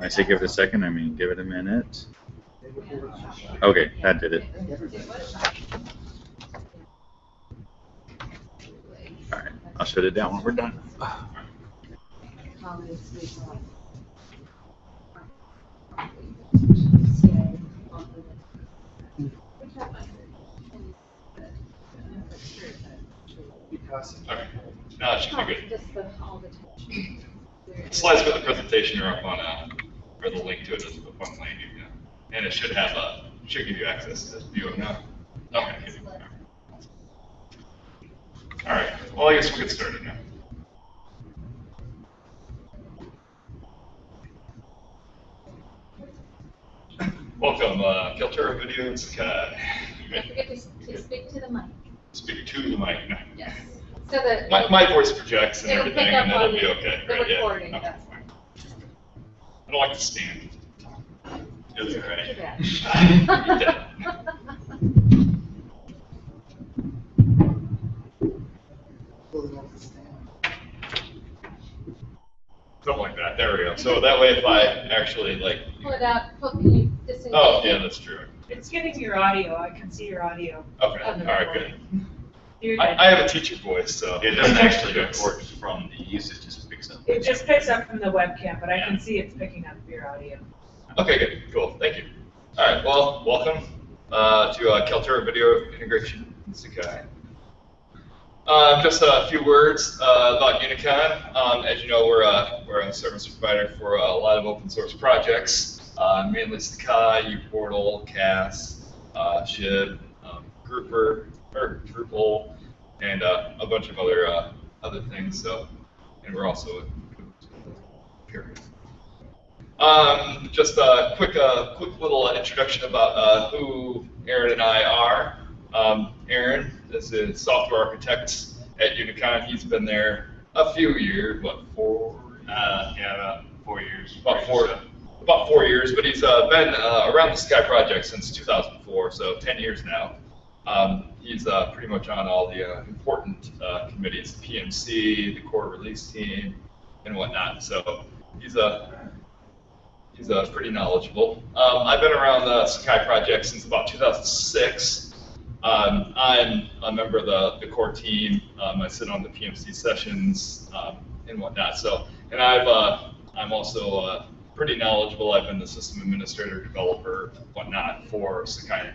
I say give it a second, I mean give it a minute. Okay, that did it. Alright, I'll shut it down when we're done. Okay, no, it should be good. Just the, all the tension. Slides for the presentation are up on, uh, or the link to it is the up on Lane, yeah. And it should have, a, should give you access to view it now. Okay. All right, well, I guess we'll get started now. Welcome, uh, Kaltura Video and Sakai. Don't forget to, to speak to the mic. Speak to the mic. No. Yes. So that. My, my voice projects and It'll everything, and on be okay. the right, recording, Okay, yes. fine. I don't like to stand. It's all Too right. bad. Yeah. Something like that. There we go. So that way, if I actually like, Pull it out, pull, can you disengage? oh yeah, that's true. It's getting your audio, I can see your audio. Okay, All right. on the right, recording. good. I. I have a teacher voice, so It doesn't actually Yes. record from the usage, just picks up. It just picks up from the webcam, but I can see it's picking up your audio. Okay, good, cool, thank you. All right, well, welcome uh, to uh, Kaltura Video Integration in Sakai. Um, just a few words uh, about Unicon. Um, as you know, we're a, we're a service provider for a lot of open source projects, uh, mainly Sakai, uPortal, CAS, uh, Shib, um, Grouper, or Drupal, and uh, a bunch of other uh, other things. So, and we're also Um, just a quick, uh, quick little introduction about uh, who Aaron and I are. Um, Aaron is a software architect at Unicon. He's been there a few years, what, four? Uh, yeah, about four years. About four, about four years, but he's uh, been uh, around the Sakai Project since 2004, so 10 years now. Um, he's uh, pretty much on all the uh, important uh, committees, PMC, the core release team, and whatnot. So he's a he's uh, pretty knowledgeable. Um, I've been around the Sakai project since about 2006. Um, I'm a member of the, the core team. Um, I sit on the PMC sessions um, and whatnot. So, and I've uh, I'm also uh, pretty knowledgeable. I've been the system administrator, developer, whatnot for Sakai.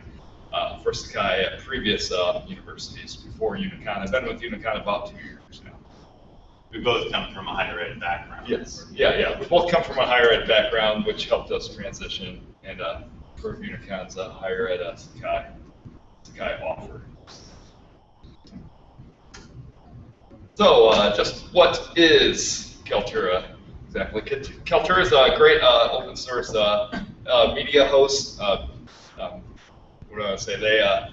Uh, for Sakai at previous uh, universities before Unicon. I've been with Unicon about two years now. We both come from a higher ed background. Yes. Yeah, yeah. We both come from a higher ed background, which helped us transition and uh, improve Unicon's uh, higher ed uh, Sakai, Sakai offer. So, uh, just what is Kaltura exactly? Kaltura is a great uh, open source uh, uh, media host. Uh, um, what do I say? They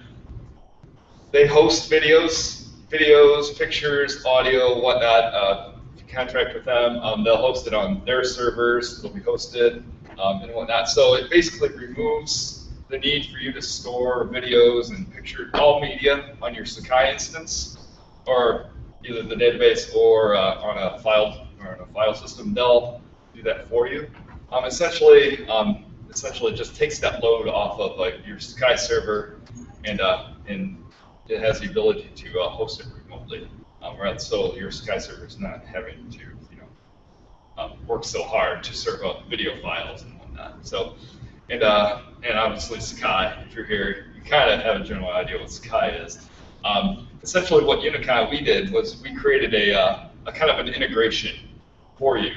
they host videos, videos, pictures, audio, whatnot. Uh, contract with them, um, they'll host it on their servers. It'll be hosted um, and whatnot. So it basically removes the need for you to store videos and picture all media on your Sakai instance, or either the database or uh, on a file or on a file system. They'll do that for you. Um, essentially, um, essentially just takes that load off of like your Sakai server, and uh, and it has the ability to uh, host it remotely. Um, right, so your Sakai server is not having to you know um, work so hard to serve up video files and whatnot. So and uh, and obviously Sakai, if you're here, you kind of have a general idea what Sakai is. Um, essentially, what Unicon we did was we created a, uh, a kind of an integration for you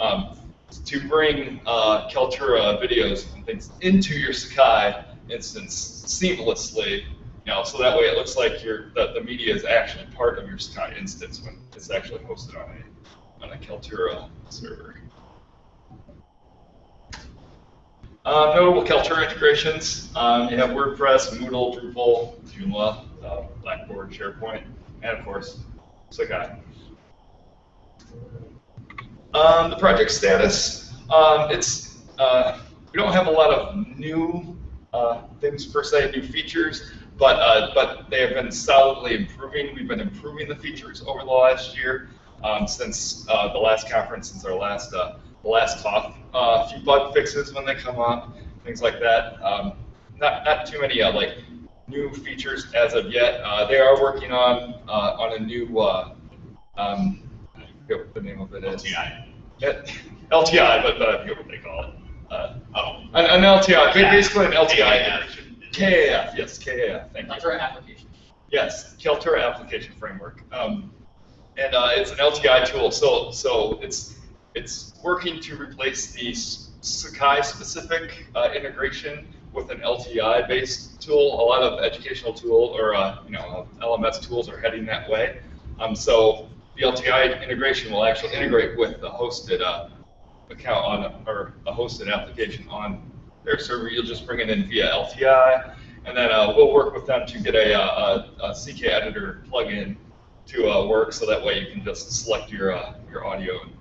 um, to bring uh, Kaltura videos and things into your Sakai instance seamlessly. Know, so that way it looks like your the, the media is actually part of your Sakai instance when it's actually hosted on a on a Kaltura server. Um, notable Kaltura integrations. Um, you have WordPress, Moodle, Drupal, Joomla, uh, Blackboard, SharePoint, and of course, Sakai. Um, the project status. Um, it's uh, we don't have a lot of new uh, things per se, new features, but uh, but they have been solidly improving. We've been improving the features over the last year um, since uh, the last conference, since our last uh, off uh, a few bug fixes when they come up, things like that. Um, not not too many uh, like new features as of yet. Uh, they are working on uh, on a new uh, um, I forget what the name of it is. LTI. Yeah, LTI, but, but I forget what they call it. Uh, Oh. an, an LTI, ba- basically an LTI. KAF. KAF, yes, KAF, thank you. Application. Yes, Kaltura application framework. Um, and uh, it's an LTI tool, so so it's it's working to replace the Sakai specific uh, integration with an LTI based tool. A lot of educational tool or uh, you know LMS tools are heading that way. Um, so the LTI integration will actually integrate with the hosted uh, account on or a hosted application on their server. You'll just bring it in via LTI, and then uh, we'll work with them to get a, uh, a, a CK editor plugin to uh, work, so that way you can just select your uh, your audio and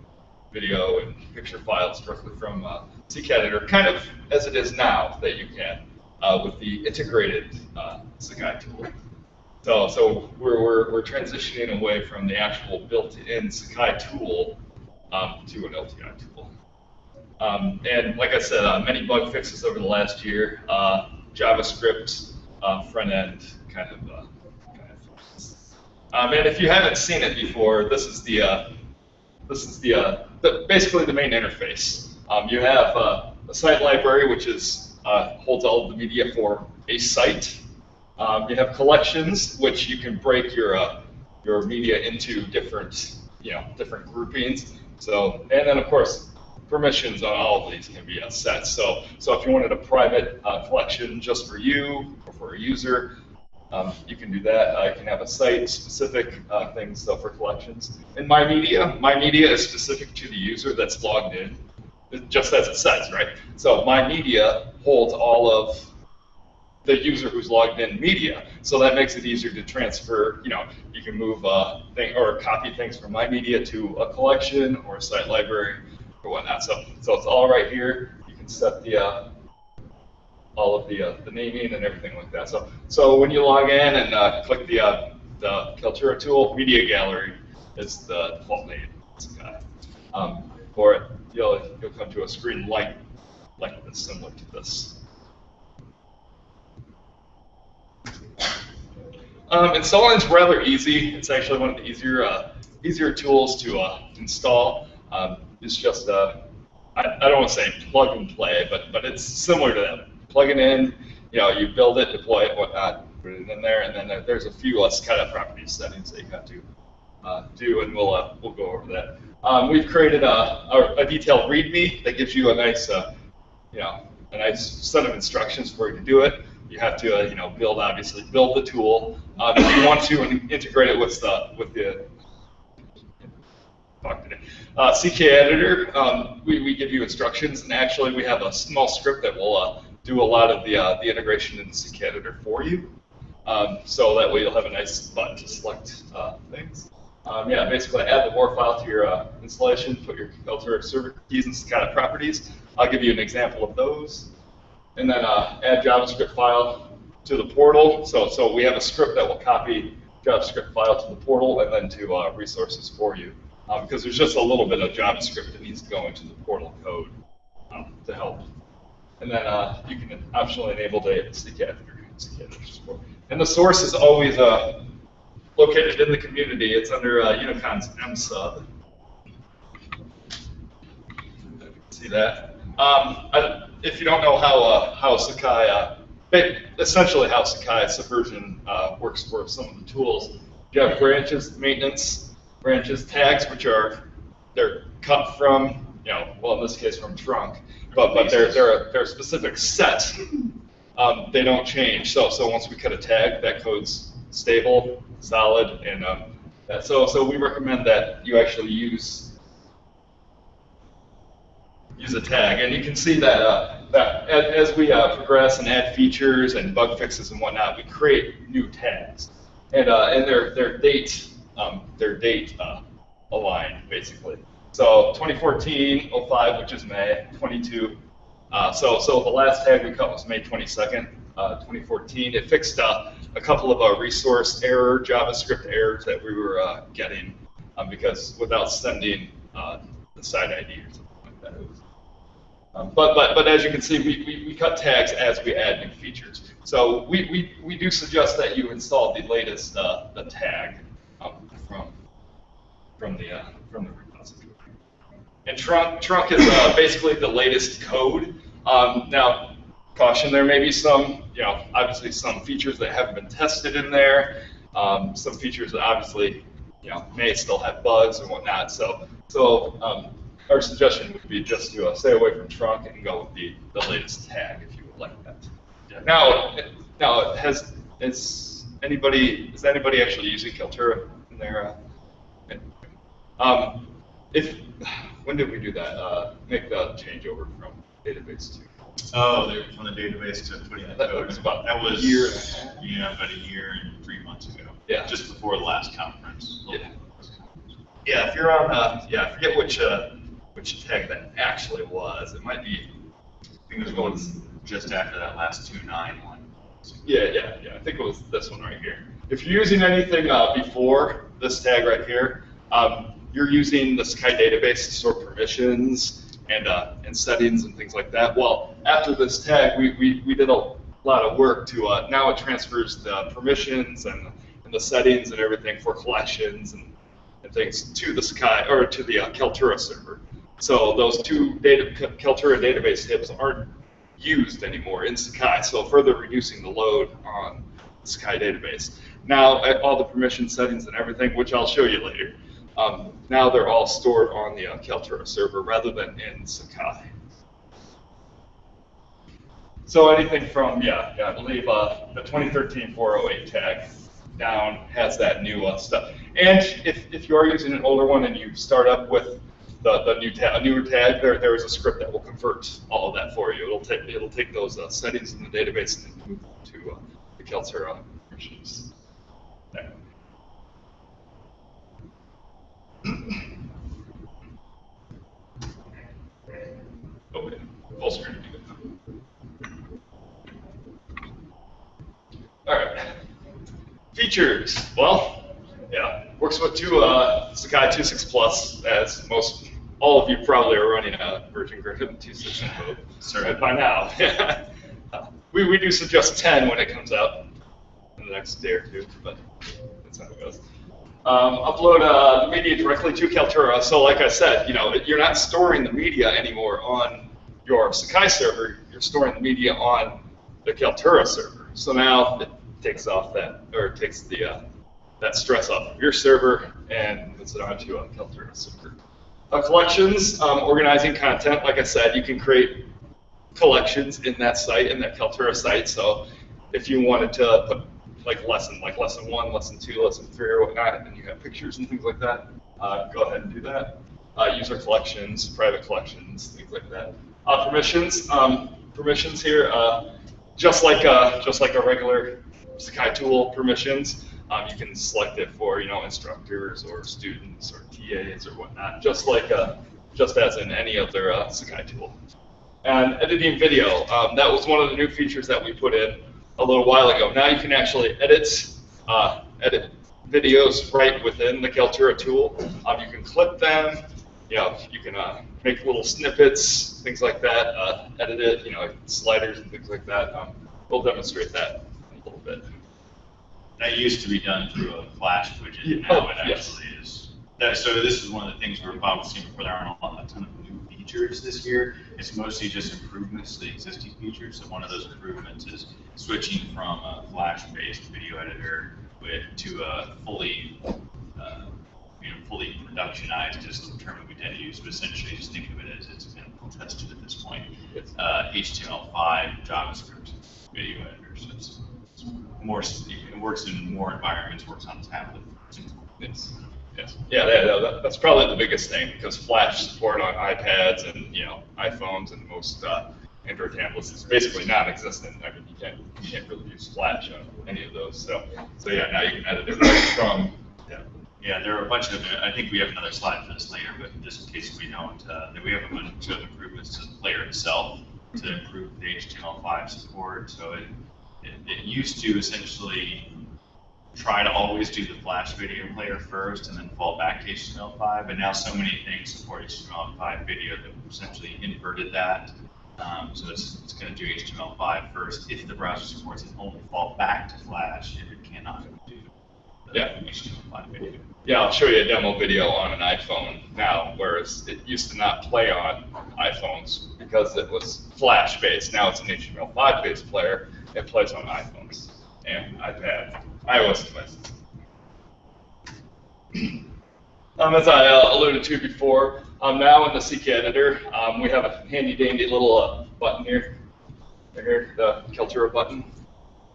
video and picture files directly from uh, CK editor, kind of as it is now that you can uh, with the integrated uh, Sakai tool. So, so we're, we're, we're transitioning away from the actual built-in Sakai tool um, to an LTI tool. Um, and like I said, uh, many bug fixes over the last year. Uh, JavaScript uh, front end kind of. Uh, kind of um, and if you haven't seen it before, this is the uh, this is the, uh, the basically the main interface. Um, you have uh, a site library, which is uh, holds all of the media for a site. Um, you have collections, which you can break your uh, your media into different you know different groupings. So and then of course permissions on all of these can be uh, set. So so if you wanted a private uh, collection just for you or for a user, um, you can do that. I can have a site-specific uh, thing, so for collections. In My Media, My Media is specific to the user that's logged in, just as it says, right? So My Media holds all of the user who's logged in media. So that makes it easier to transfer, you know, you can move uh, thing or copy things from My Media to a collection or a site library or whatnot. So, so it's all right here. You can set the uh, all of the, uh, the naming and everything like that. So, so when you log in and uh, click the, uh, the Kaltura tool, Media Gallery is the default name. Um, for it, you'll, you'll come to a screen like, like this, similar to this. Um, installing is rather easy. It's actually one of the easier, uh, easier tools to uh, install. Um, it's just, uh, I, I don't want to say plug and play, but but it's similar to that. Plug it in, you know, you build it, deploy it, whatnot, put it in there, and then there- there's a few less kind of property settings that you have to uh, do, and we'll uh, we'll go over that. Um, we've created a, a, a detailed README that gives you a nice, uh, you know, a nice set of instructions for you to do it. You have to, uh, you know, build obviously build the tool. Um, if you want to in- integrate it with the with the talk today. Uh, CK Editor, um, we, we give you instructions, and actually we have a small script that will uh, do a lot of the, uh, the integration in the CK Editor for you. Um, so that way you'll have a nice button to select uh, things. Um, yeah, basically add the WAR file to your uh, installation, put your filter server keys and sakai.properties. I'll give you an example of those. And then uh, add JavaScript file to the portal. So, so we have a script that will copy JavaScript file to the portal and then to resources for you. Um, because there's just a little bit of JavaScript that needs to go into the portal code um, to help. And then uh, you can optionally enable the editor. CK editor support. And the source is always uh, located in the community. It's under uh, Unicon's MSub. See that? Um, I, if you don't know how uh, how Sakai, uh, essentially how Sakai Subversion uh, works for some of the tools, you have branches, maintenance, branches, tags, which are they're cut from, you know, well in this case from trunk, but but they're they're a, they're a specific set. Um, they don't change. So so once we cut a tag, that code's stable, solid, and um, that, so so we recommend that you actually use use a tag, and you can see that uh, that as, we uh, progress and add features and bug fixes and whatnot, we create new tags, and uh, and their their date um, their date uh, aligned basically. So 2014 05, which is May 22. Uh, so so the last tag we cut was May 22nd, uh, 2014. It fixed uh, a couple of uh, resource error JavaScript errors that we were uh, getting um, because without sending the side ID or something like that, Um, but, but, but as you can see, we, we, we cut tags as we add new features. So we, we, we do suggest that you install the latest uh, the tag from, the, uh, from the repository. And trunk, trunk is uh, basically the latest code. Um, now, caution, there may be some, you know, obviously some features that haven't been tested in there. Um, some features that obviously, you know, may still have bugs and whatnot. So, so um, our suggestion would be just to uh, stay away from trunk and go with the, the latest tag if you would like that. Now, now has is anybody is anybody actually using Kaltura in their? Uh, um, if when did we do that? Uh, make the changeover from database to. Oh, they from the database to putting the That code. was about That a was year and a half. Yeah, about a year and three months ago. Yeah. Just before the last conference. Yeah. Yeah, if you're on, uh, yeah, I forget which uh, which tag that actually was. It might be. I think it was going just after that last two nine one. Yeah, yeah, yeah. I think it was this one right here. If you're using anything uh, before this tag right here, um, you're using the Sakai database to store permissions and uh, and settings and things like that. Well, after this tag, we, we, we did a lot of work to uh, now it transfers the permissions and, and the settings and everything for collections and, and things to the Sakai or to the uh, Kaltura server. So those two data Kaltura database hits aren't used anymore in Sakai, so further reducing the load on the Sakai database. Now, all the permission settings and everything, which I'll show you later, um, now they're all stored on the uh, Kaltura server rather than in Sakai. So anything from, yeah, yeah I believe uh, the 2013 408 tag down has that new uh, stuff. And if, if you are using an older one and you start up with the, the new tag, a newer tag, there, there is a script that will convert all of that for you. It'll take, it'll take those uh, settings in the database and move them to uh, the Kaltura machines. There. Oh. Full screen. All right. Features. Well, yeah, works with two uh, Sakai 2.6 Plus, as most all of you probably are running a version greater than 2.6 in. Certainly. by now. We, we do suggest 10 when it comes out in the next day or two, but that's how it goes. Um, upload uh, the media directly to Kaltura. So like I said, you know, you're not storing the media anymore on your Sakai server. You're storing the media on the Kaltura server. So now it takes off that, or takes the uh, that stress off of your server and puts it onto a Kaltura server. Uh, collections, um, organizing content. Like I said, you can create collections in that site, in that Kaltura site. So if you wanted to put like lesson, like lesson one, lesson two, lesson three, or whatnot, and you have pictures and things like that, uh, go ahead and do that. Uh, user collections, private collections, things like that. Uh, permissions, um, permissions here, uh, just like uh, just like a regular Sakai tool permissions, um, you can select it for you know instructors or students or TAs or whatnot, just like uh, just as in any other Sakai tool. And editing video, um, that was one of the new features that we put in a little while ago. Now you can actually edit uh, edit videos right within the Kaltura tool. Um, you can clip them, you know, you can uh, make little snippets, things like that, uh, edit it, you know, sliders and things like that. Um, we'll demonstrate that in a little bit. That used to be done through a Flash widget. Yeah, Now oh, it yes. is. That, so this is one of the things we're focusing before there aren't a ton of new features this year. It's mostly just improvements to the existing features. So one of those improvements is switching from a Flash-based video editor with to a fully, uh, you know, fully productionized, just the term that we tend to use, but essentially just think of it as it's been tested at this point. Uh, HTML5 JavaScript video editor. So it's, it's more, it works in more environments, works on tablet. Yes. Yes. Yeah, that, that, that's probably the biggest thing because Flash support on iPads and you know iPhones and most uh, Android tablets is basically non-existent. I mean, you can't you can't really use Flash on any of those. So so yeah, now you can edit it right from. Yeah. Yeah, there are a bunch of, I think we have another slide for this later, but just in case we don't, uh, we have a bunch of improvements to the player itself to improve the HTML5 support. So it, it, it used to essentially try to always do the Flash video player first and then fall back to HTML5. But now so many things support HTML5 video that we've essentially inverted that. Um, so it's, it's going to do HTML5 first. If the browser supports it, only fall back to Flash if it cannot do the Yeah. HTML5 video. Yeah, I'll show you a demo video on an iPhone now, whereas it used to not play on iPhones because it was Flash based. Now it's an HTML5 based player. It plays on iPhones and iPad, iOS devices. Um, as I uh, alluded to before, um, now in the CK editor, um, we have a handy dandy little uh, button here, right here, the Kaltura button.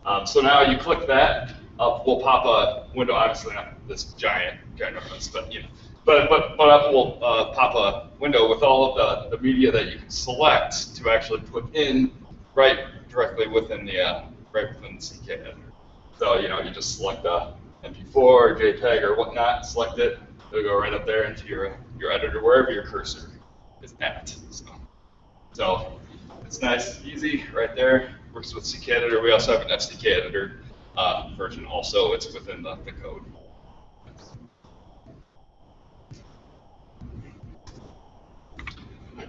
Um, so now you click that, up will pop a window, obviously not this giant, ginormous, but you know, but but but up will uh, pop a window with all of the, the media that you can select to actually put in right directly within the uh, right within the CK editor. So you know, you just select a MP4 or JPEG or whatnot, select it, it'll go right up there into your your editor wherever your cursor is at. So, so it's nice, easy, right there. Works with CK editor. We also have an FCK editor uh, version. Also, it's within the, the code.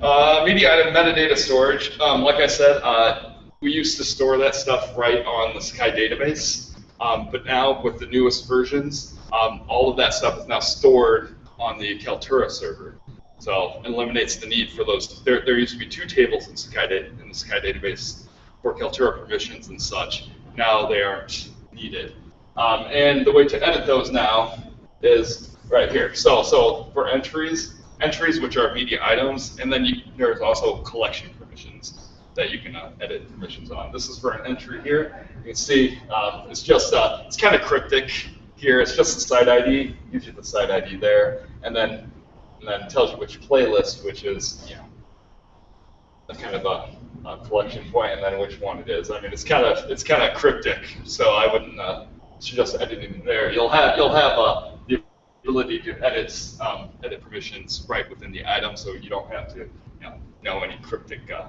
Uh, media item metadata storage. Um, like I said, uh, we used to store that stuff right on the Sakai database, um, but now with the newest versions, um, all of that stuff is now stored on the Kaltura server. So it eliminates the need for those. There, there used to be two tables in da- in the Sakai database for Kaltura permissions and such. Now they aren't needed. Um, and the way to edit those now is right here. So, so for entries, entries which are media items, and then you, there's also collection permissions that you can uh, edit permissions on. This is for an entry here. You can see um, it's just uh, it's kind of cryptic here. It's just the site ID. Gives you the site ID there, and then and then tells you which playlist, which is you know a kind of a, a collection point, and then which one it is. I mean, it's kind of it's kind of cryptic, so I wouldn't uh, suggest editing there. You'll have you'll have uh, the ability to edit um, edit permissions right within the item, so you don't have to you know know any cryptic. Uh,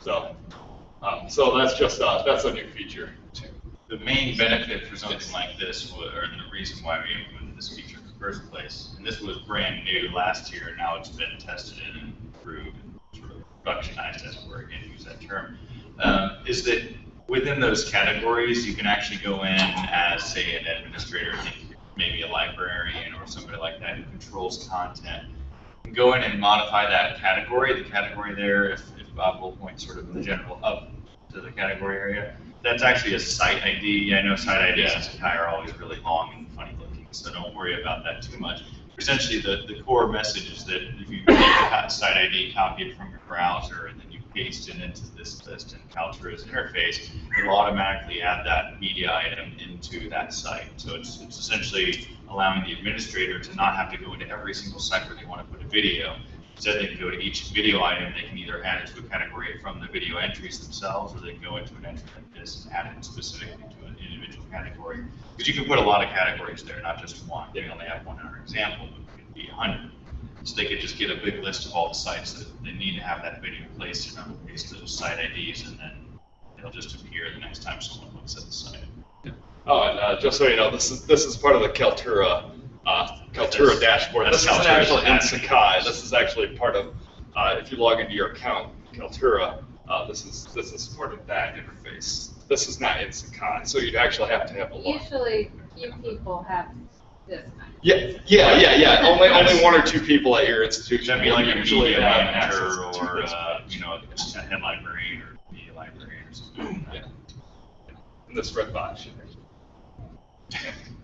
so um, so that's just uh, that's a new feature. The main benefit for something like this, or the reason why we implemented this feature in the first place, and this was brand new last year, and now it's been tested and improved and sort of productionized, as it were, again, use that term, um, is that within those categories, you can actually go in as, say, an administrator, maybe a librarian or somebody like that who controls content, and go in and modify that category, the category there, if Bob will point sort of in the general up to the category area, that's actually a site ID. I know site IDs in Sakai are always really long and funny looking, so don't worry about that too much. Essentially, the, the core message is that if you take the site ID, copy it from your browser, and then you paste it into this list in Kaltura's interface, it'll automatically add that media item into that site. So it's, it's essentially allowing the administrator to not have to go into every single site where they want to put a video. Instead, they can go to each video item, they can either add it to a category from the video entries themselves, or they can go into an entry like this and add it specifically to an individual category. Because you can put a lot of categories there, not just one. They only have one in our example, but it could be a hundred. So they could just get a big list of all the sites that they need to have that video placed in, and paste those site IDs, and then it'll just appear the next time someone looks at the site. Oh, and uh, just so you know, this is this is part of the Kaltura uh, Kaltura That's- dashboard. that's This isn't actually in Sakai. This is actually part of uh, if you log into your account, Kaltura. Uh, this is this is part of that interface. This is not in Sakai, so you'd actually have to have a log. Usually, few people have this kind Yeah, yeah, yeah, yeah. Only only one or two people at your institution That'd be like a usually media have manager or, uh, you know, a head librarian or media librarian or something. Yeah. In this red box.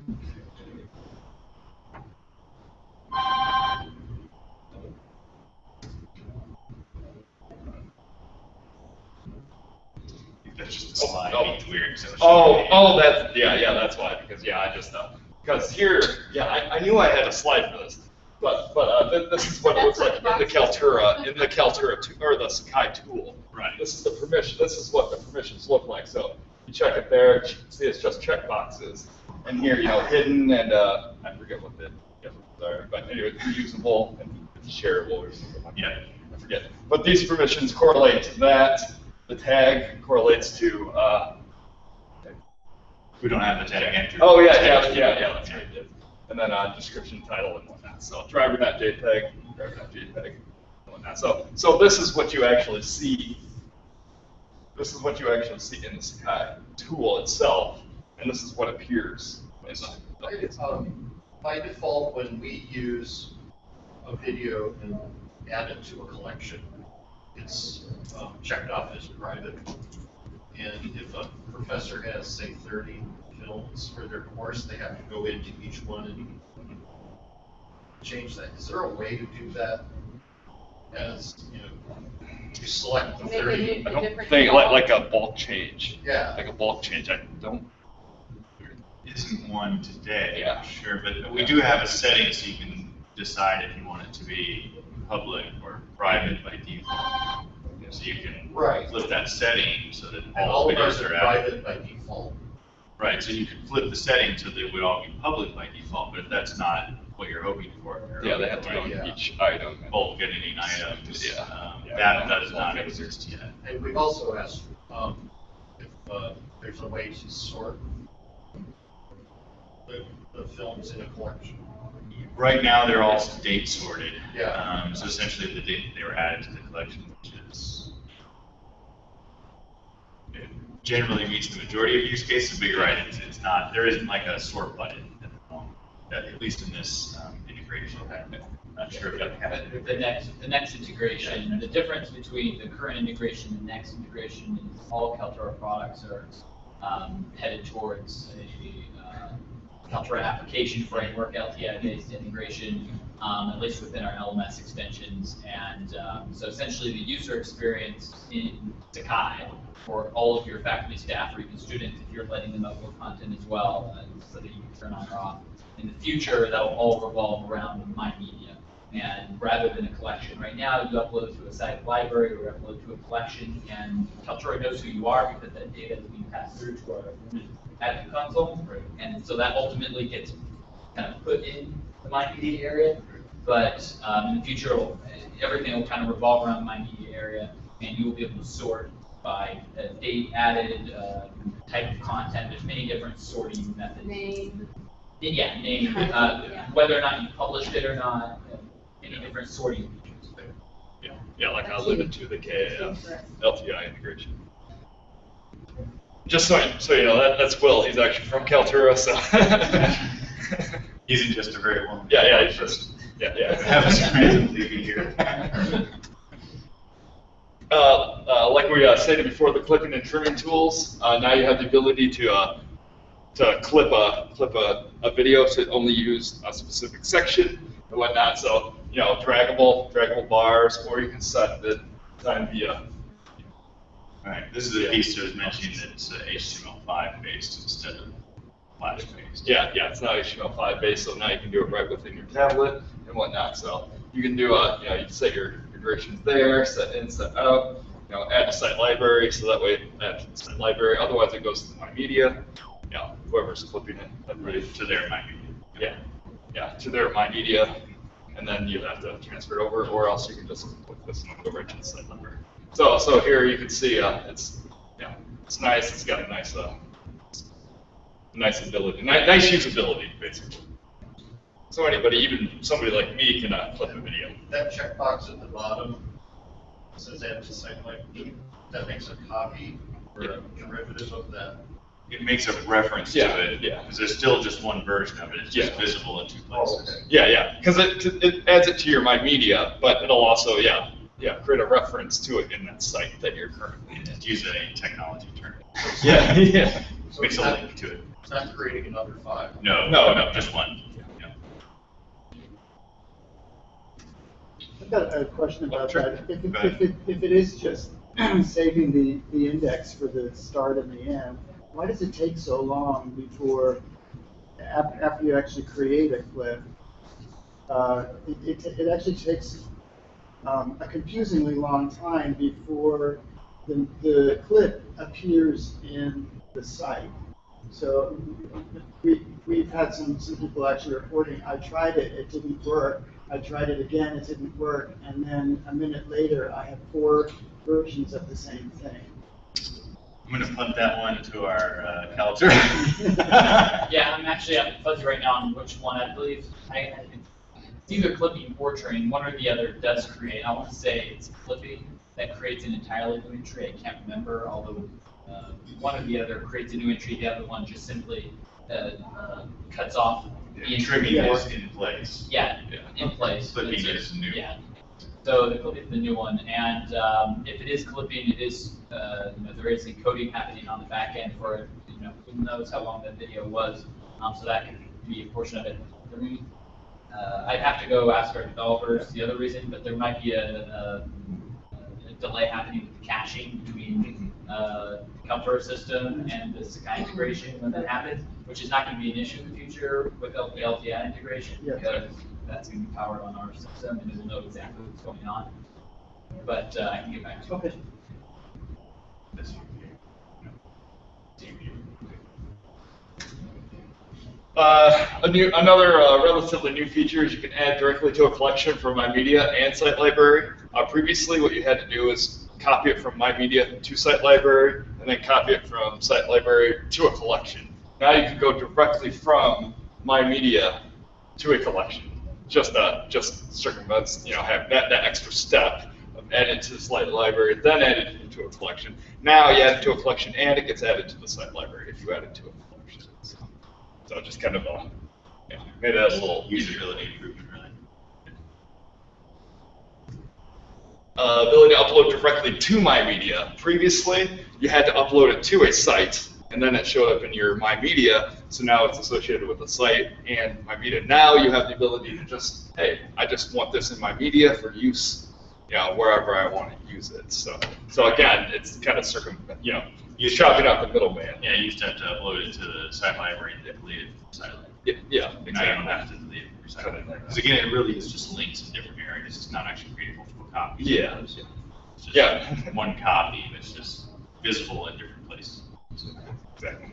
That's just a slide, Oh, it's weird. 'cause Oh, oh, that's, yeah, yeah, that's why, because, yeah, I just, uh, because here, yeah, I, I knew I had a slide for this, but, but, uh, thi- this is what it looks like in the Kaltura, in the Kaltura, tu- or the Sakai tool. Right. This is the permission, this is what the permissions look like, so you check it there, see it's just check boxes. And here, you know, hidden and, uh, I forget what the, but anyway, reusable and shareable or something like that. Yeah. I forget. But these permissions correlate to that. The tag correlates to uh, We don't have the tag entry. Oh, yeah, yeah, yeah, yeah, that's right. And then, uh, description, title, and whatnot, so driver.jpg, driver.jpg, and whatnot. So, so this is what you actually see, this is what you actually see in the Sakai tool itself, and this is what appears. the- um, By default, when we use a video and add it to a collection, it's um, checked off as private. And if a professor has, say, thirty films for their course, they have to go into each one and change that. Is there a way to do that as, you know, to select the thirty? I don't think, like, like a bulk change, Yeah, like a bulk change, I don't, Isn't one today, Yeah. sure, but we do have a setting so you can decide if you want it to be public or private by default. So you can Right. flip that setting so that and all all of ours videos are are out. private by default. Right, so you could flip the setting so that it would all be public by default, but if that's not what you're hoping for. you're yeah, they have to go hoping Yeah. each item. for Bulk editing items, Yeah. um, Yeah. that does not exist yet. And we've also asked, um, if, uh, there's a way to sort the, the films in a collection. Right now, they're all date sorted. Yeah. Um, so essentially, the date that they were added to the collection, which is it generally meets the majority of use cases, bigger items, it's not, there isn't like a sort button at the moment, at least in this um, integration. Okay. I'm not sure if that But the next, the next integration, the difference between the current integration and the next integration is all Kaltura products are um, headed towards a uh, Kaltura application framework, LTI-based integration, um, at least within our LMS extensions. And um, so essentially, the user experience in Sakai for all of your faculty, staff, or even students, if you're letting them upload content as well, uh, so that you can turn on or off. In the future, that'll all revolve around My Media. And rather than a collection, right now, you upload to a site library or upload to a collection, and Kaltura knows who you are because that data is being passed through to our admin console. And so that ultimately gets kind of put in the My Media area. But um, in the future, everything will kind of revolve around the My Media area, and you will be able to sort by uh, date added, uh, type of content. There's many different sorting methods. Name, Yeah, name, uh, Yeah. whether or not you published it or not, any different sorting features there. Yeah, yeah, like I'll leave it to the KAF LTI integration. Just so, so you know, that, that's Will, he's actually from Kaltura, so. He's in just a very warm. Yeah, yeah, he's just, yeah, yeah. Have us randomly be here. Uh, uh, like we uh, stated before, the clipping and trimming tools. Uh, now you have the ability to uh, to clip a clip a, a video to only use a specific section and whatnot. So you know, draggable draggable bars, or you can set the time via. Right, this is a piece that was mentioning that it's uh, HTML5 based instead of Flash based. Yeah, yeah, it's not HTML5 based, so now you can do it right within your tablet and whatnot. So you can do a, you know, you can set your integrations there, set in, set out, you know, add to site library, so that way add to the site library. Otherwise, it goes to my media, you know, whoever's clipping it. Right, to their might be. Yeah, yeah, to their my media, and then you have to transfer it over, or else you can just click this and go right to the site number. So, so here you can see, uh, it's, yeah, it's nice. It's got a nice, uh, nice ability, ni- nice usability, basically. So anybody, even somebody like me, can uh, clip a video. That checkbox at the bottom says add to site library. That makes a copy or a derivative of that. It makes a reference Yeah, to it. yeah. Because there's still just one version of it, it's just Yeah. visible in two oh, places. okay. Yeah, yeah, because it, it adds it to your My Media, but it'll also, yeah, yeah, create a reference to it in that site that you're currently in. To use a technology term. Yeah, yeah. So Makes it's a not, link to it. it's not creating another file. No, No, no, no. just one. Yeah. I've got a question about Sure. that. If it, Go if it, if it is just saving the, the index for the start and the end, why does it take so long before, after you actually create a clip? Uh, it, it, it actually takes, um, a confusingly long time before the, the clip appears in the site. So we, we've had some, some people actually reporting, I tried it, it didn't work. I tried it again, it didn't work. And then a minute later, I have four versions of the same thing. I'm gonna punt that one to our uh, Kaltura. Yeah, I'm actually I'm fuzzy right now on which one I believe. I, I it's either clipping or train. One or the other does create. I want to say it's clipping that creates an entirely new entry. I can't remember, although uh, one or the other creates a new entry. The other one just simply uh, uh, cuts off the The entry. trimming is in place. Yeah, Yeah. in place. Clipping is new. Yeah. So the clipping is the new one, and um, if it is clipping, it is, uh, you know, there is encoding happening on the back end for, you know, who knows how long that video was, um, so that could be a portion of it. Uh, I'd have to go ask our developers the other reason, but there might be a, a, a delay happening with the caching between, uh, the Kaltura system and the Sakai integration when that happens, which is not gonna be an issue in the future with the LTI integration, Yeah. because that's gonna be powered on our system, and it will know exactly what's going on. But, uh, I can get back to you. Okay. This one here. No. Team view. Uh, a new, another uh, relatively new feature is you can add directly to a collection from My Media and Site Library. Uh, previously, what you had to do is copy it from My Media to Site Library, and then copy it from Site Library to a collection. Now you can go directly from My Media to a collection. Just uh, just circumvents, you know, have that, that extra step of adding to the Site Library, then add it into a collection. Now you add it to a collection, and it gets added to the Site Library if you add it to a collection. So, so just kind of uh, yeah, made that a little. Usability improvement, really. uh, ability to upload directly to My Media. Previously, you had to upload it to a site, and then it showed up in your My Media. So now it's associated with the site and My Media. Now you have the ability to just, hey, I just want this in My Media for use, you know, wherever I want to use it. So, so again, it's kind of circum, you know, you're chopping out the middleman. Yeah, you used to have to upload it to the site library and delete it from the site library. Yeah, yeah, Now you don't exactly. have to delete it from your site library. Because again, it really is just links in different areas. It's not actually creating multiple copies. Yeah. It's just Yeah. one copy that's just visible in different places. Exactly.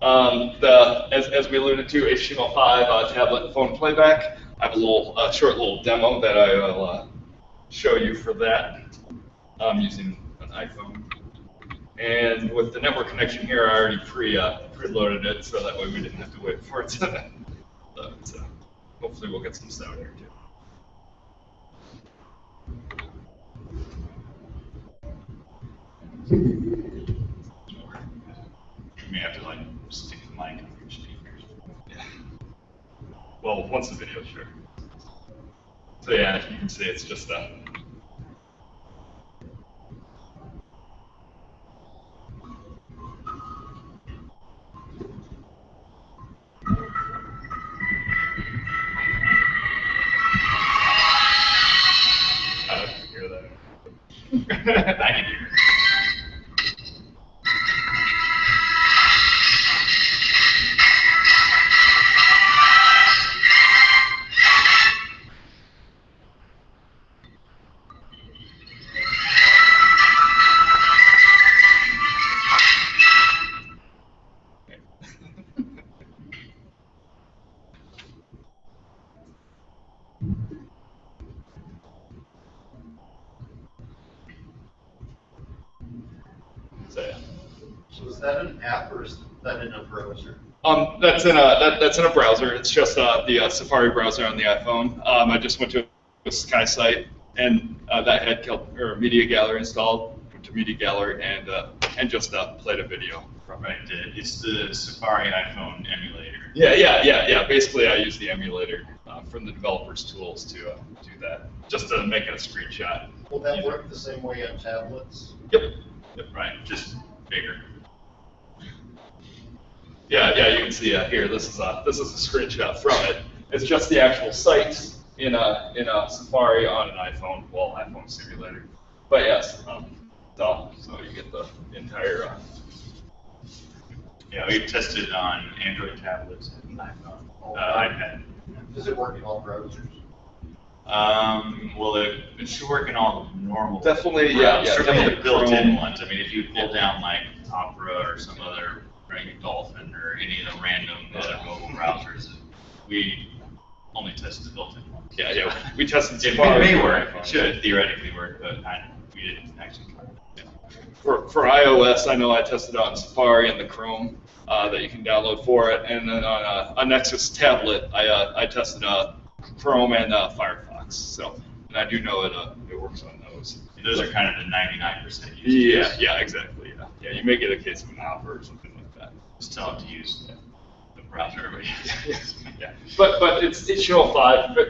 Um, the, as, as we alluded to, HTML5 uh, tablet phone playback. I have a little, short little demo that I will uh, show you for that um, using an iPhone. And with the network connection here, I already pre uh, preloaded it, so that way we didn't have to wait for it to load. So hopefully we'll get some sound here too. You may have to like stick the mic on your speakers. Yeah. Well, once the video, sure. So yeah, you can see it's just a. that's in a that, that's in a browser. It's just uh, the uh, Safari browser on the iPhone. Um, I just went to a Sakai site and uh, that had Kel- or Media Gallery installed. Went to Media Gallery and uh, and just uh, played a video from it. Right, it's the Safari iPhone emulator. Yeah, yeah, yeah, yeah. Basically, I use the emulator uh, from the developers' tools to uh, do that, just to make it a screenshot. Will that work the same way on tablets? Yep. Right, just bigger. Yeah, yeah, you can see uh, here. This is a this is a screenshot from it. It's just the actual site in a in a Safari on an iPhone, well, iPhone simulator. But yes, um, so so you get the entire. Uh, Yeah, we tested on Android tablets and iPhone, uh, iPad. Does it work in all browsers? Um, well, it, it should work in all the normal. Definitely, yeah, yeah, Certainly the built-in ones. I mean, if you pull down like Opera or some other, right, Dolphin or any of the random other mobile browsers, we only tested the built-in ones. yeah, yeah. We tested It Safari. may work, it should theoretically work, but I, we didn't actually try it. for, for iOS, I know I tested out in Safari and the Chrome uh, that you can download for it, and then on a, a Nexus tablet, I, uh, I tested uh, Chrome and uh, Firefox. So, and I do know it uh, it works on those. Those are kind of the ninety-nine percent use Yeah, yeah, exactly. Yeah, yeah. You may get a case of an offer or something like that. Just tell them to use the browser, but yeah, but but it's HTML5. But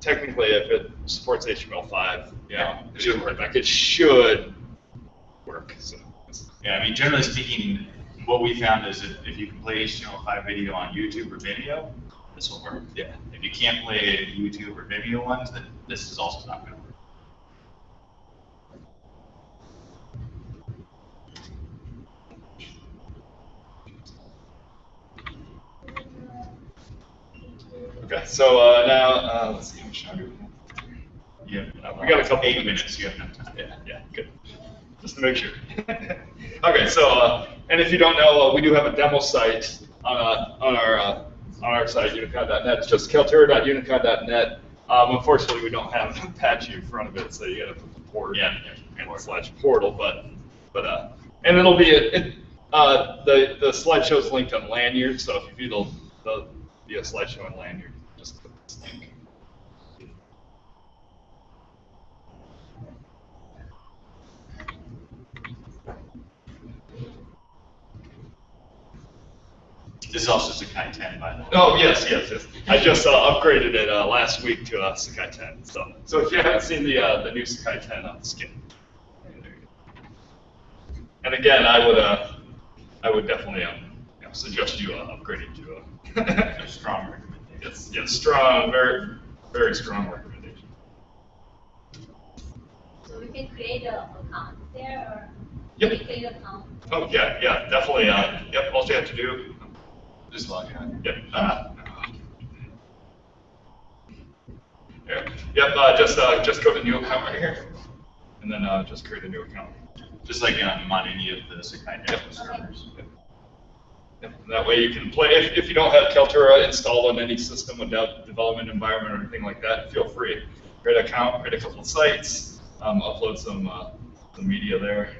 technically, if it supports HTML5, you know, it should work. Like it should work. So Yeah, I mean, generally speaking, what we found is that if you can play HTML5 video on YouTube or Vimeo, this will work. yeah. If you can't play YouTube or Vimeo ones, then this is also not going to work. Okay. So uh, now uh, let's see how much time do we have. Have, We got a couple eight minutes. You have enough time. Yeah, yeah, good. Just to make sure. okay, so uh, and if you don't know, uh, we do have a demo site on uh, on our uh, on our site unicon.net. It's just kaltura.unicon.net. Um, unfortunately, we don't have Apache in front of it, so you got to put the port Yeah, and slash portal. But but uh, and it'll be a, it, uh, the the slideshow's linked on Lanyrd, so if you view the the a slideshow on Lanyrd, just click this link. This is also Sakai 10, by the way. Oh, yes, yes, yes. I just uh, upgraded it uh, last week to uh, Sakai 10. So, so if you haven't seen the uh, the new Sakai 10, uh, skin. And again, I would uh, I would definitely um, you know, suggest you uh, upgrading to A a strong recommendation. yes, yes, strong, very, very strong recommendation. So we can create a account there or? Yep. We create an account. Oh yeah, yeah, definitely. Uh, yep, all you have to do. Just log in. Yep. Uh, yeah, yep. Uh, just uh, just go to new account right here, and then uh, just create a new account. Just like um, on any of the Sakai demo servers. Yep, yep. That way you can play, if, if you don't have Kaltura installed on any system without development environment or anything like that, feel free. Create an account, create a couple of sites, um, upload some, uh, some media there.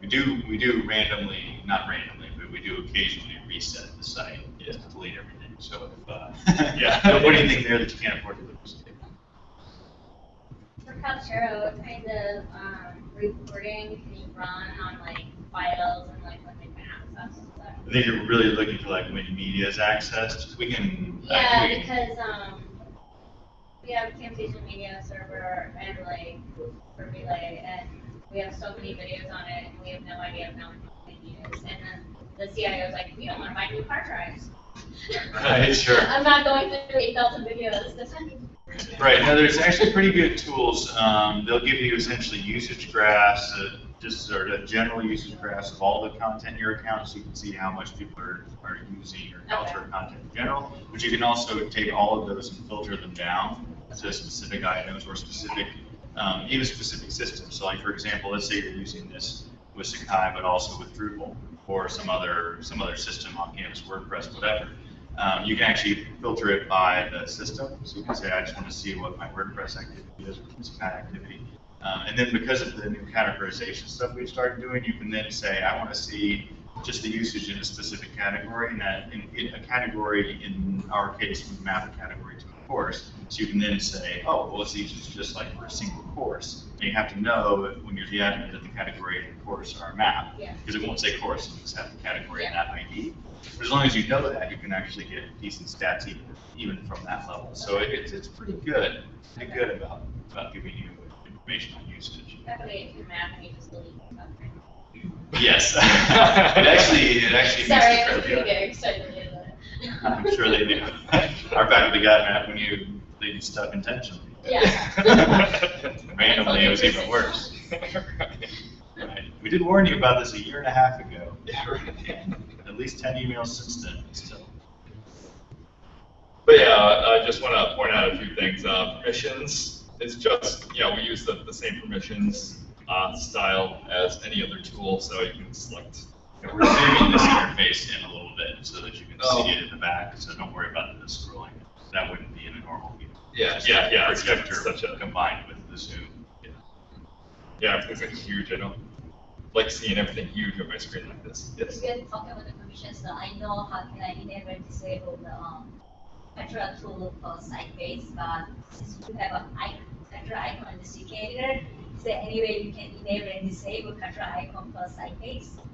We do, we do randomly, not randomly, but we do occasionally reset the site Yeah. to delete everything. So if, uh, Yeah. What do you think there that you can't afford to lose. For Kaltura, what kind of, um, reporting can you run on like files and like when they can access them? I think you're really looking for like when media is accessed. We can. Yeah, we can- because, um, we have Camtasia Media Server and like for Relay, and we have so many videos on it, and we have no idea how many we can use. And then the CIO is like, we don't wanna buy new hard drives. Right, sure. I'm not going through eight thousand videos this time. Right, now there's actually pretty good tools. Um, they'll give you essentially usage graphs, uh, just sort of general usage graphs of all the content in your account, so you can see how much people are, are using your Kaltura content in general. But you can also take all of those and filter them down to specific items or specific, um, even specific systems. So like, for example, let's say you're using this with Sakai, but also with Drupal or some other, some other system on campus, WordPress, whatever. Um, you can actually filter it by the system. So you can say, I just want to see what my WordPress activity is, this kind of activity. Um, and then because of the new categorization stuff we've started doing, you can then say, I want to see just the usage in a specific category, and that in, in a category, in our case, we map a category to a course. So you can then say, oh, well, it's usage just like for a single course. And you have to know when you're the admin that the category and the course are mapped. Yeah. Because it won't say course, it'll just have the category and that ID. But as long as you know that, you can actually get decent stats even, even from that level. So it, it's, it's pretty good, pretty good about, about giving you information on usage. That way if you map you just delete. Yes. It actually, it actually makes Sorry, it I was fairly- getting very excited about it. I'm sure they do. Our faculty got mad when you, they did stuff intentionally. Yeah. Randomly, it was even worse. Right. We did warn you about this a year and a half ago. Yeah, right. At least ten emails since then, but still. But yeah, I just want to point out a few things. Uh, permissions is just, you know, we use the, the same permissions uh, style as any other tool, so you can select. And we're zooming this interface in a little bit so that you can Oh. see it in the back, so don't worry about the scrolling. That wouldn't be in a normal view. Yeah, Just yeah, a yeah, it's Projector such a- combined with the zoom. Yeah, everything's like huge. I don't, like seeing everything huge on my screen like this. Yes. If you're talking about the permissions, so I know how can I enable and disable the um, control tool for site base, but since you have an icon, control icon in the CKeditor, is there any way you can enable and disable control icon for site base? Um,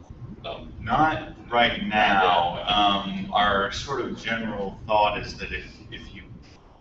Not right now. Um, our sort of general thought is that if, if you,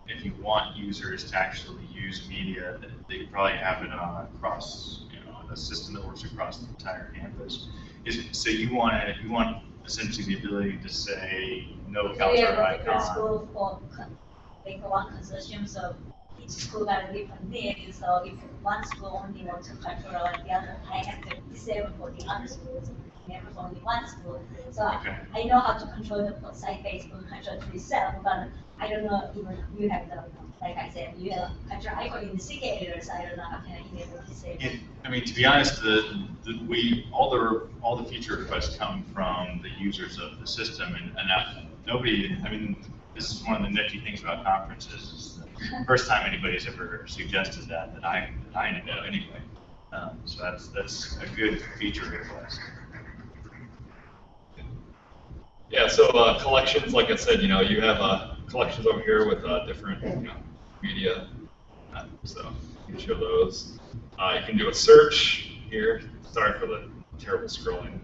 if you want users to actually use media, that they probably have it on across, you know, a system that works across the entire campus. Is, so you want to, you want essentially the ability to say no So we have Kaltura a icon. school for, con- like one consortium, so each school got a different need, so if one school only wants to control like the other, I have to disable for the other schools, never was only one school. So Okay. I, I know how to control the site based on control to itself, but I don't know even you have the, like I said, you have control icon in the CKeditor, so I don't know how can I enable disable. It, I mean, to be honest, the, the, we, all the, all the feature requests come from the users of the system, and, and not, nobody, I mean, this is one of the nifty things about conferences, first time anybody's ever suggested that, that I, that I know anyway. Um, so that's, that's a good feature request. Yeah, so uh, collections, like I said, you know, you have uh, collections over here with uh, different you know, media. Uh, so you can show those. Uh, you can do a search here. Sorry for the terrible scrolling.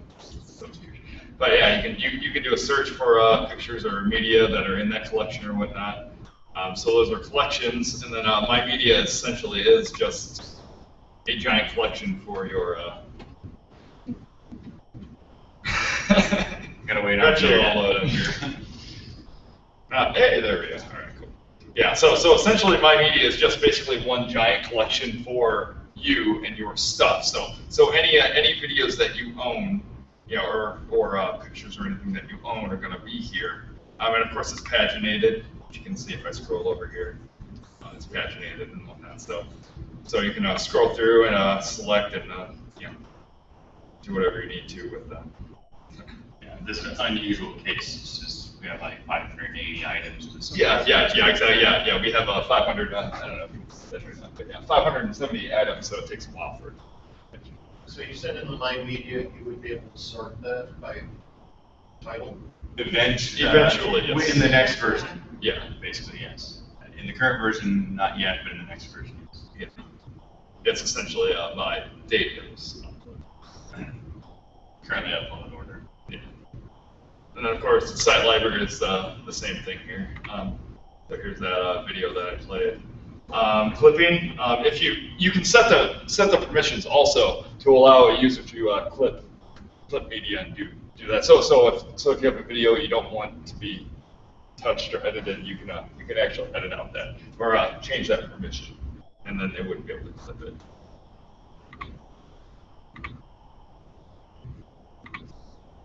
But yeah, you can you, you can do a search for uh, pictures or media that are in that collection or whatnot. Um, so those are collections, and then my media essentially is just a giant collection for your. Gotta wait Eventually there. I'll load here. Uh, hey, there we go. All right, cool. Yeah, so so essentially, my media is just basically one giant collection for you and your stuff. So so any uh, any videos that you own, you know, or or uh, pictures or anything that you own are going to be here. Um, and of course, it's paginated, which you can see if I scroll over here. Uh, it's paginated and whatnot. So so you can uh, scroll through and uh, select and uh, you know do whatever you need to with them. Yeah, this is an unusual case, it's just, we have like five hundred and eighty items. to. Yeah, yeah, yeah, exactly, yeah, yeah, we have uh, 500, uh, I don't know if you can that or not, but yeah, 570 items, so it takes a while for. So you said in the My Media, you would be able to sort that by title? Eventually. Eventually, yes. In the next version. Yeah. Basically, yes. In the current version, not yet, but in the next version, yes. Yeah. It's essentially uh, by date it was Currently upload order. Yeah. And then, of course, the site library is uh, the same thing here. Um, so here's that uh, video that I played. Um, clipping, um, if you you can set the set the permissions also to allow a user to uh, clip clip media and do do that. So so if so if you have a video you don't want to be touched or edited, you can uh, you can actually edit out that or uh, change that permission, and then they wouldn't be able to clip it.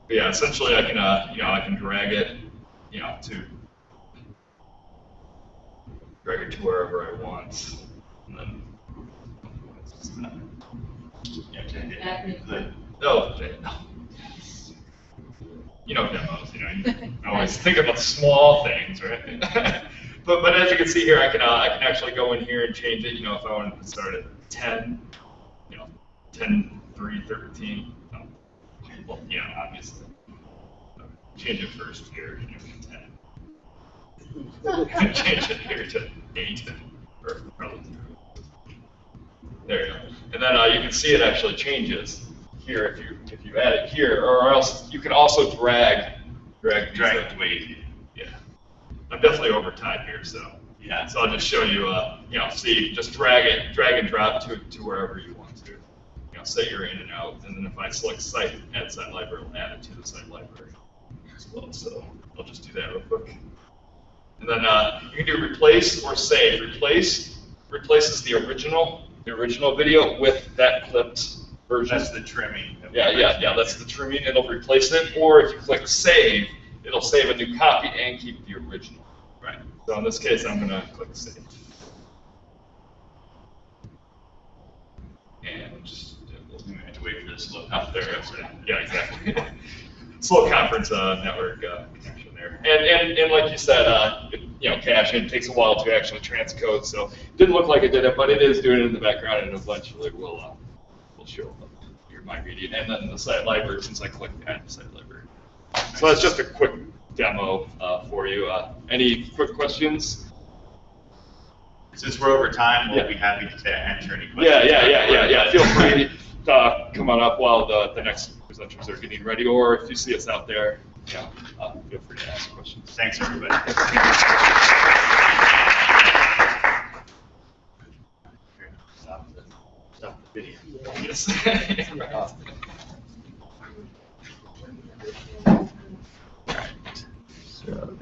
But yeah, essentially I can, uh, you know, I can drag it, you know, to drag it to wherever I want, and then. Yeah, change it. Admin. The- Oh, okay, no. You know demos, you know, you always think about small things, right? but but as you can see here, I can uh, I can actually go in here and change it. You know, if I wanted to start at 10, you know, 10, 3, 13. Well, you know, obviously. Change it first here, you know, 10. change it here to 8 or relative. There you go. And then uh, you can see it actually changes here if you if you add it here, or else you can also drag drag Drag it weight. Yeah, I'm definitely over time here, so Yeah. so I'll just show you. Uh, you know, see, just drag it, drag and drop to to wherever you want to. You know, set your in and out, and then if I select site, add site library, it'll add it to the site library as well. So I'll just do that real quick. And then uh, you can do replace or save. Replace replaces the original the original video with that clipped version. That's the trimming. Yeah, yeah, yeah, that's the trimming, it'll replace it, or if you click save, it'll save a new copy and keep the original. Right. So in this case, I'm gonna click save. And just, have to wait for this look. oh, there yeah, exactly. Slow conference, uh, network, uh, connection there. And, and, and like you said, uh, it- you know, caching, it takes a while to actually transcode, so it didn't look like it did it, but it is doing it in the background, and eventually will, uh, will show up. your My Media, and then the site library, since I clicked add the site library. So that's just a quick demo uh, for you. Uh, Any quick questions? Since we're over time, we'll Yeah. be happy to answer any questions. Yeah, yeah, yeah, yeah, yeah. Feel free to uh, on up while the, the next presenters are getting ready, or if you see us out there, yeah, uh, feel free to ask questions. Thanks, everybody. Stop the, video. Yes. right. So